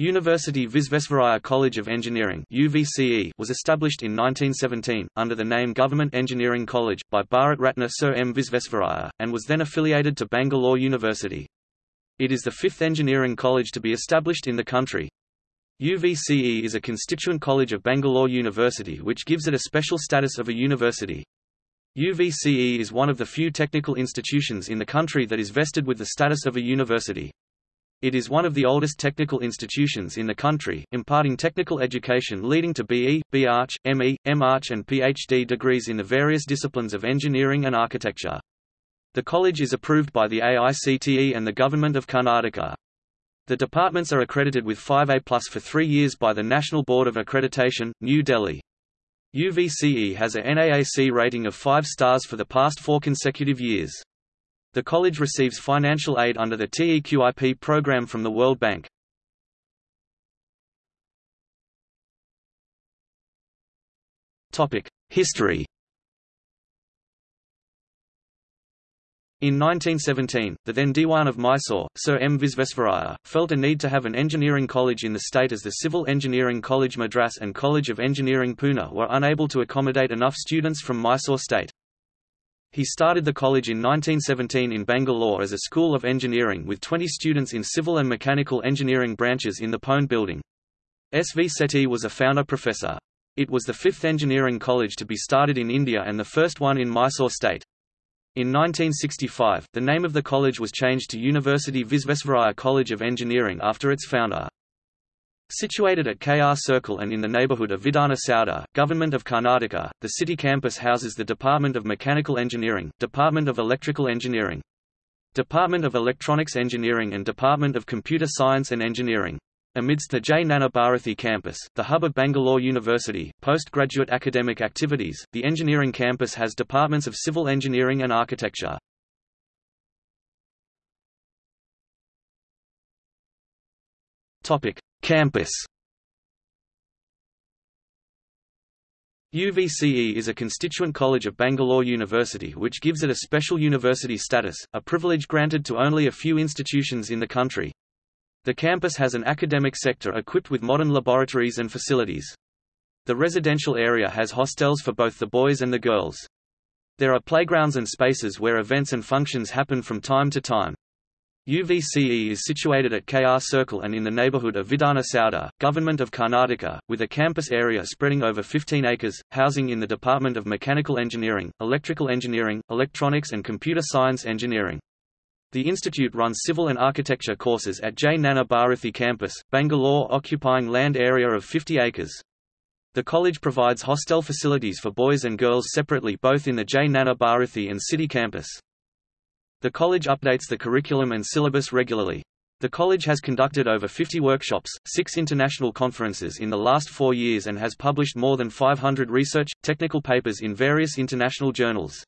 University Visvesvaraya College of Engineering UVCE was established in 1917, under the name Government Engineering College, by Bharat Ratna Sir M. Visvesvaraya, and was then affiliated to Bangalore University. It is the fifth engineering college to be established in the country. UVCE is a constituent college of Bangalore University which gives it a special status of a university. UVCE is one of the few technical institutions in the country that is vested with the status of a university. It is one of the oldest technical institutions in the country, imparting technical education leading to BE, BArch, ME, MArch and PhD degrees in the various disciplines of engineering and architecture. The college is approved by the AICTE and the Government of Karnataka. The departments are accredited with 5A plus for three years by the National Board of Accreditation, New Delhi. UVCE has a NAAC rating of 5 stars for the past four consecutive years. The college receives financial aid under the TEQIP program from the World Bank. History In 1917, the then Diwan of Mysore, Sir M. Visvesvaraya, felt a need to have an engineering college in the state as the Civil Engineering College Madras and College of Engineering Pune were unable to accommodate enough students from Mysore state. He started the college in 1917 in Bangalore as a school of engineering with 20 students in civil and mechanical engineering branches in the Pone building. S. V. Sethi was a founder professor. It was the fifth engineering college to be started in India and the first one in Mysore state. In 1965, the name of the college was changed to University Visvesvaraya College of Engineering after its founder. Situated at KR Circle and in the neighborhood of Vidhana Soudha, Government of Karnataka, the city campus houses the Department of Mechanical Engineering, Department of Electrical Engineering, Department of Electronics Engineering and Department of Computer Science and Engineering. Amidst the Jnana campus, the hub of Bangalore University, postgraduate academic activities, the engineering campus has departments of civil engineering and architecture. Campus UVCE is a constituent college of Bangalore University which gives it a special university status, a privilege granted to only a few institutions in the country. The campus has an academic sector equipped with modern laboratories and facilities. The residential area has hostels for both the boys and the girls. There are playgrounds and spaces where events and functions happen from time to time. UVCE is situated at KR Circle and in the neighborhood of Vidhana Soudha, Government of Karnataka, with a campus area spreading over 15 acres, housing in the Department of Mechanical Engineering, Electrical Engineering, Electronics and Computer Science Engineering. The institute runs civil and architecture courses at Jnana Bharathi campus, Bangalore occupying land area of 50 acres. The college provides hostel facilities for boys and girls separately both in the Jnana Bharathi and city campus. The college updates the curriculum and syllabus regularly. The college has conducted over 50 workshops, six international conferences in the last four years and has published more than 500 research, technical papers in various international journals.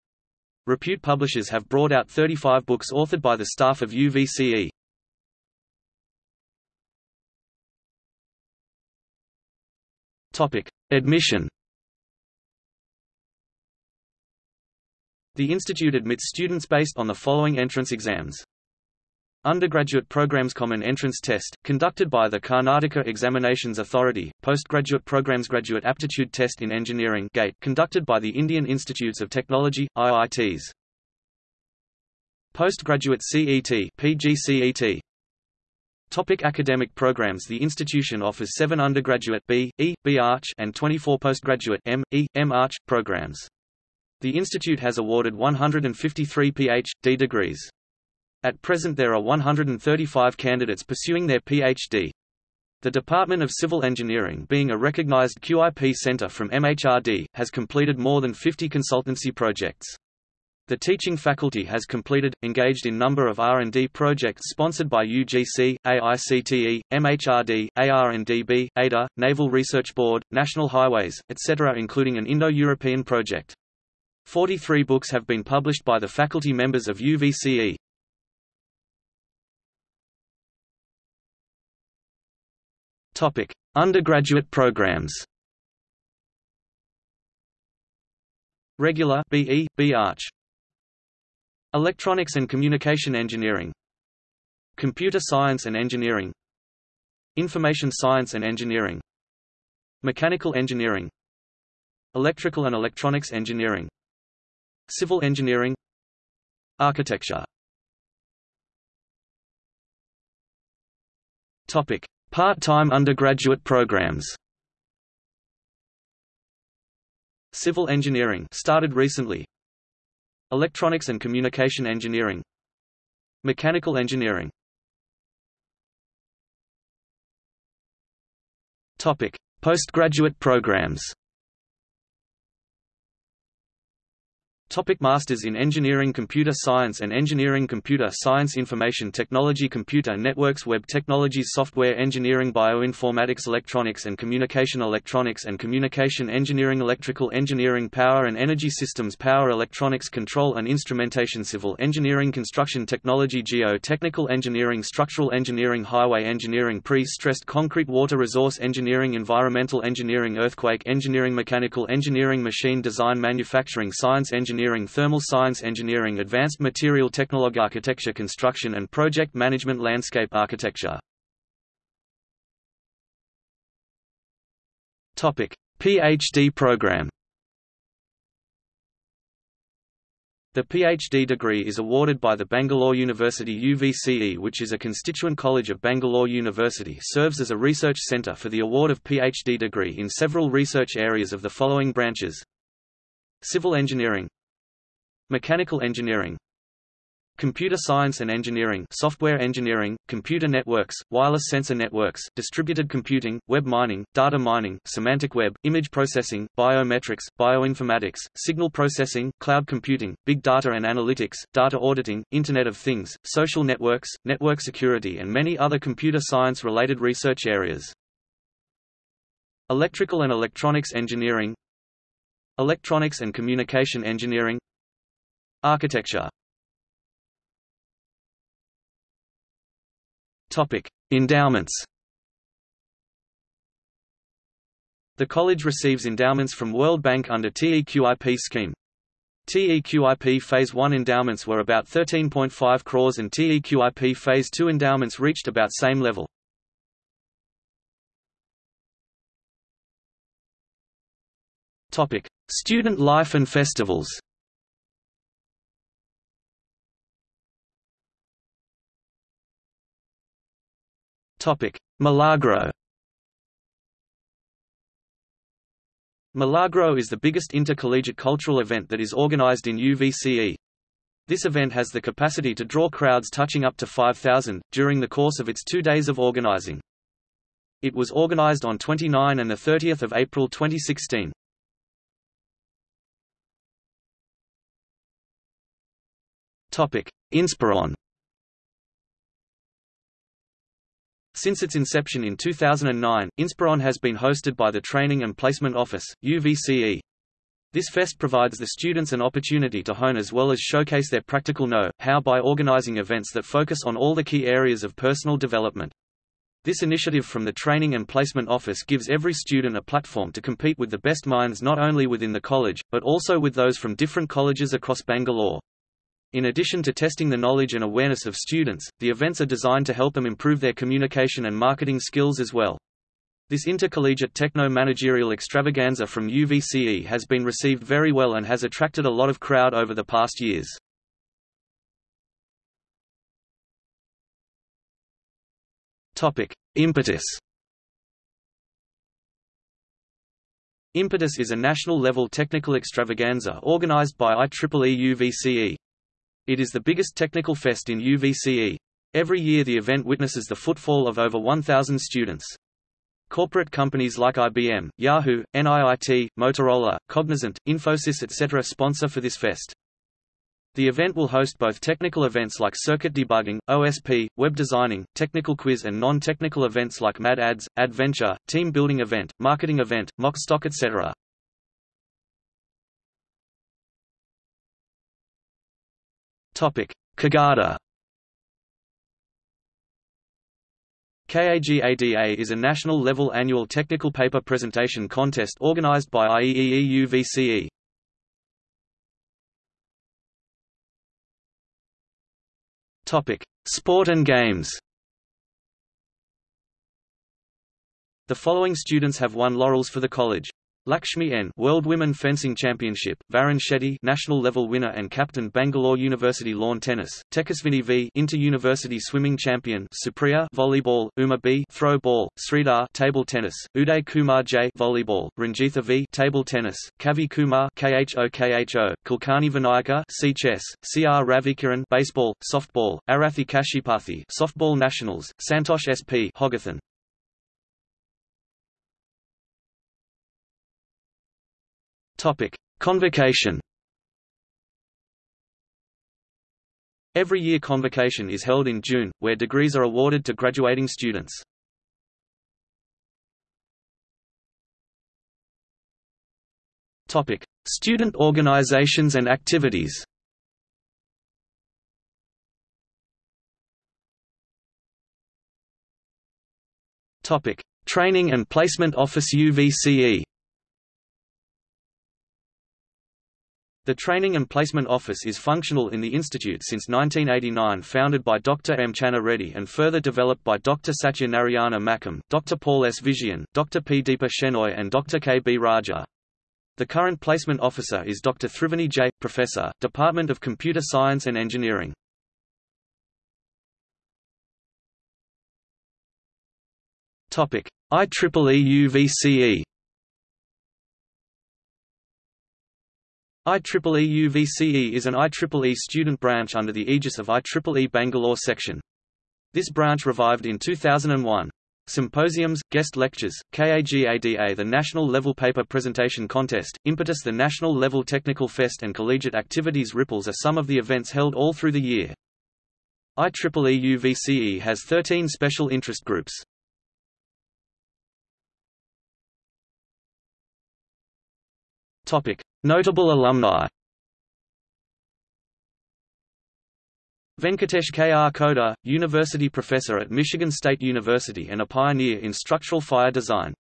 Repute publishers have brought out 35 books authored by the staff of UVCE. Admission The institute admits students based on the following entrance exams. Undergraduate Programs Common Entrance Test, conducted by the Karnataka Examinations Authority, Postgraduate Programs Graduate Aptitude Test in Engineering GATE, conducted by the Indian Institutes of Technology, IITs. Postgraduate CET PGCET. Topic academic programs The institution offers seven undergraduate B, E, B Arch and 24 postgraduate M, E, M Arch, programs. The institute has awarded 153 Ph.D. degrees. At present there are 135 candidates pursuing their Ph.D. The Department of Civil Engineering being a recognized QIP center from MHRD, has completed more than 50 consultancy projects. The teaching faculty has completed, engaged in number of R&D projects sponsored by UGC, AICTE, MHRD, AR&DB, ADA, Naval Research Board, National Highways, etc. including an Indo-European project. 43 books have been published by the faculty members of UVCE. Topic: Undergraduate programs. Regular BE, B Arch. Electronics and Communication Engineering. Computer Science and Engineering. Information Science and Engineering Mechanical Engineering Electrical and Electronics Engineering Civil Engineering Architecture Part-time undergraduate programs. Civil engineering started recently. Electronics and communication engineering. Mechanical engineering. Topic: Postgraduate programs. Topic Masters in Engineering Computer Science and Engineering Computer Science Information Technology Computer Networks Web Technologies Software Engineering Bioinformatics Electronics and Communication Electronics and Communication Engineering Electrical Engineering Power and Energy Systems Power Electronics Control and Instrumentation Civil Engineering Construction Technology Geo-Technical Engineering Structural Engineering Highway Engineering Pre-Stressed Concrete Water Resource Engineering Environmental Engineering Earthquake Engineering Mechanical Engineering Machine Design Manufacturing Science Engineering Engineering Thermal Science Engineering Advanced Material Technology Architecture Construction and Project Management Landscape Architecture. PhD program. The PhD degree is awarded by the Bangalore University UVCE which is a constituent college of Bangalore University serves as a research centre for the award of PhD degree in several research areas of the following branches. Civil engineering Mechanical engineering. Computer science and engineering software engineering, computer networks, wireless sensor networks, distributed computing, web mining, data mining, semantic web, image processing, biometrics, bioinformatics, signal processing, cloud computing, big data and analytics, data auditing, Internet of Things, social networks, network security and many other computer science-related research areas. Electrical and electronics engineering. Electronics and communication engineering Architecture Topic: Endowments. The college receives endowments from World Bank under TEQIP scheme. TEQIP Phase 1 endowments were about 13.5 crores and TEQIP Phase 2 endowments reached about same level. Topic: Student life and festivals. Milagro Milagro is the biggest intercollegiate cultural event that is organized in UVCE. This event has the capacity to draw crowds touching up to 5,000, during the course of its two days of organizing. It was organized on 29 and 30 April 2016. Inspiron Since its inception in 2009, Inspiron has been hosted by the Training and Placement Office, UVCE. This fest provides the students an opportunity to hone as well as showcase their practical know-how by organizing events that focus on all the key areas of personal development. This initiative from the Training and Placement Office gives every student a platform to compete with the best minds not only within the college, but also with those from different colleges across Bangalore. In addition to testing the knowledge and awareness of students, the events are designed to help them improve their communication and marketing skills as well. This intercollegiate techno-managerial extravaganza from UVCE has been received very well and has attracted a lot of crowd over the past years. Impetus Impetus is a national-level technical extravaganza organized by IEEE UVCE. It is the biggest technical fest in UVCE. Every year the event witnesses the footfall of over 1,000 students. Corporate companies like IBM, Yahoo, NIIT, Motorola, Cognizant, Infosys etc. sponsor for this fest. The event will host both technical events like circuit debugging, OSP, web designing, technical quiz and non-technical events like Mad Ads, Adventure, team building event, marketing event, mock stock etc. Kagada. KAGADA is a national-level annual technical paper presentation contest organized by IEEE UVCE. Sport and games. The following students have won laurels for the college. Lakshmi N. World Women Fencing Championship, Varun Shetty National Level winner and captain Bangalore University Lawn Tennis, Tekasvini V Inter-University Swimming Champion, Supriya Volleyball, Uma B Throw Ball, Sridhar Table Tennis, Uday Kumar J Volleyball, Ranjitha V Table Tennis, Kavi Kumar KHO KHO, Kulkarni Vinayaka C Chess, CR Ravikiran Baseball, Softball, Arathi Kashipathi Softball Nationals, Santosh SP Hogathan Topic: Convocation. Every year convocation is held in June, where degrees are awarded to graduating students. Topic: Student organizations and activities. Topic: Training and Placement Office UVCE. The Training and Placement Office is functional in the institute since 1989 founded by Dr. M. Channa Reddy and further developed by Dr. Satya Narayana Makam, Dr. Paul S. Vijayan, Dr. P. Deepa Shenoy and Dr. K. B. Raja. The current placement officer is Dr. Thriveni J. Professor, Department of Computer Science and Engineering. IEEE UVCE IEEE UVCE is an IEEE student branch under the aegis of IEEE Bangalore section. This branch revived in 2001. Symposiums, guest lectures, KAGADA the National Level Paper Presentation Contest, Impetus the National Level Technical Fest and collegiate activities Ripples are some of the events held all through the year. IEEE UVCE has 13 special interest groups. Topic: Notable alumni Venkatesh K. R. Kodur, university professor at Michigan State University and a pioneer in structural fire design.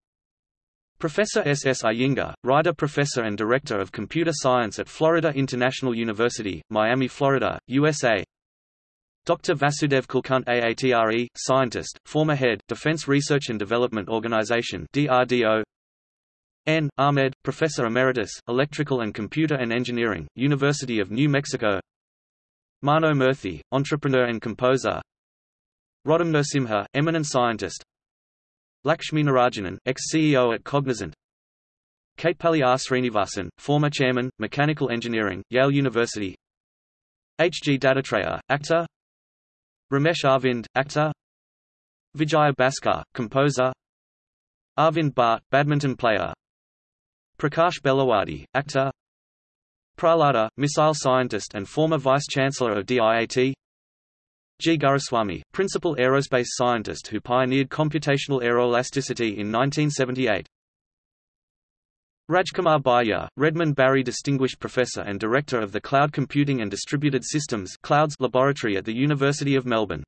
Professor S. S. Iyengar, Ryder professor and director of computer science at Florida International University, Miami, Florida, USA. Dr. Vasudev Kulkarni AATRE, scientist, former head, Defense Research and Development Organization DRDO, N. Ahmed, Professor Emeritus, Electrical and Computer and Engineering, University of New Mexico Mano Murthy, entrepreneur and composer Roddam Narasimha, eminent scientist Lakshmi Narayanan, ex-CEO at Cognizant Katepalli R. Sreenivasan, former chairman, Mechanical Engineering, Yale University H. G. Dattatreya, actor Ramesh Aravind, actor Vijaya Bhaskar, composer Arvind Bhatt, badminton player Prakash Belawadi, actor. Prahlada, missile scientist and former vice-chancellor of DIAT G. Guruswamy, principal aerospace scientist who pioneered computational aeroelasticity in 1978 Rajkumar Buyya, Redmond Barry Distinguished Professor and Director of the Cloud Computing and Distributed Systems Clouds Laboratory at the University of Melbourne.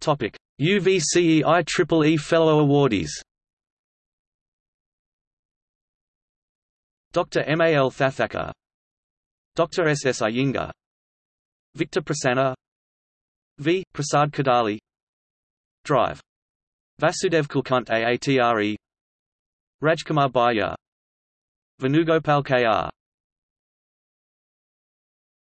Topic: UVCE IEEE Fellow Awardees. Dr. M. A. L. Thathachar Dr. S. S. Iyengar Victor Prasanna V. Prasad Kodali Drive. Vasudev Kulkarni AATRE Rajkumar Buyya Venugopal K.R.